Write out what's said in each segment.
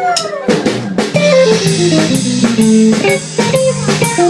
Thank you.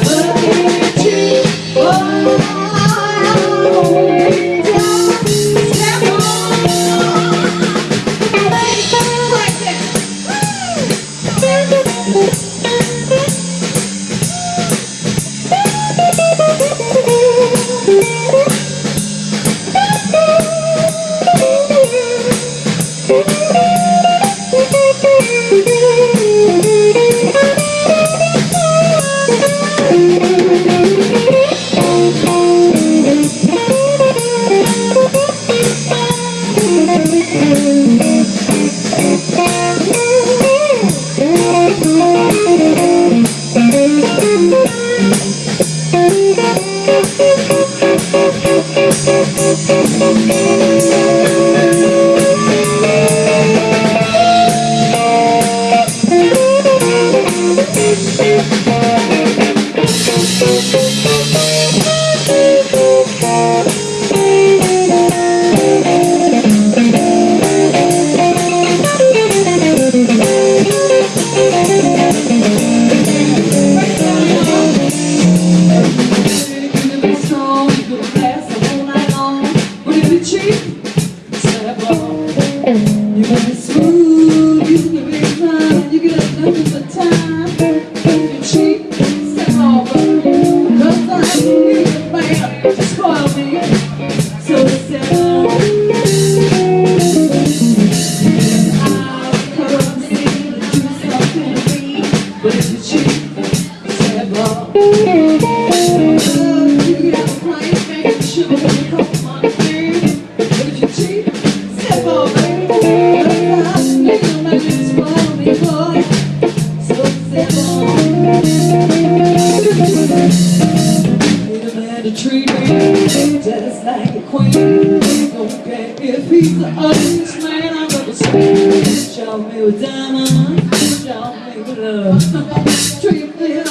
treat me just like a queen. Okay, if he's the ugliest man I've ever seen. Show me with diamonds, show me with love. treat me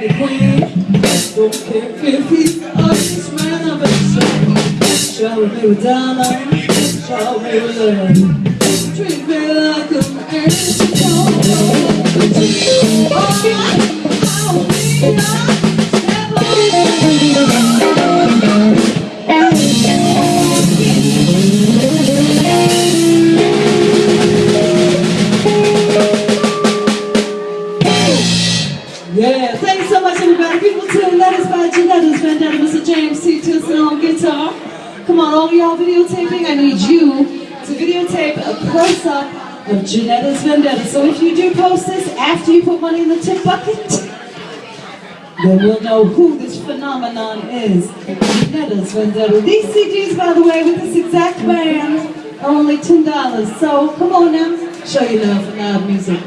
I queen Don't care if he's the ice man or a Shower me with dollar, shower be with love Treat me like an angel guitar. Come on, all y'all videotaping, I need you to videotape a close-up of Janetta's Vendetta. So if you do post this after you put money in the tip bucket, then we'll know who this phenomenon is. Janetta's Vendetta. These CDs, by the way, with this exact band are only $10. So come on now, show your love for loud music.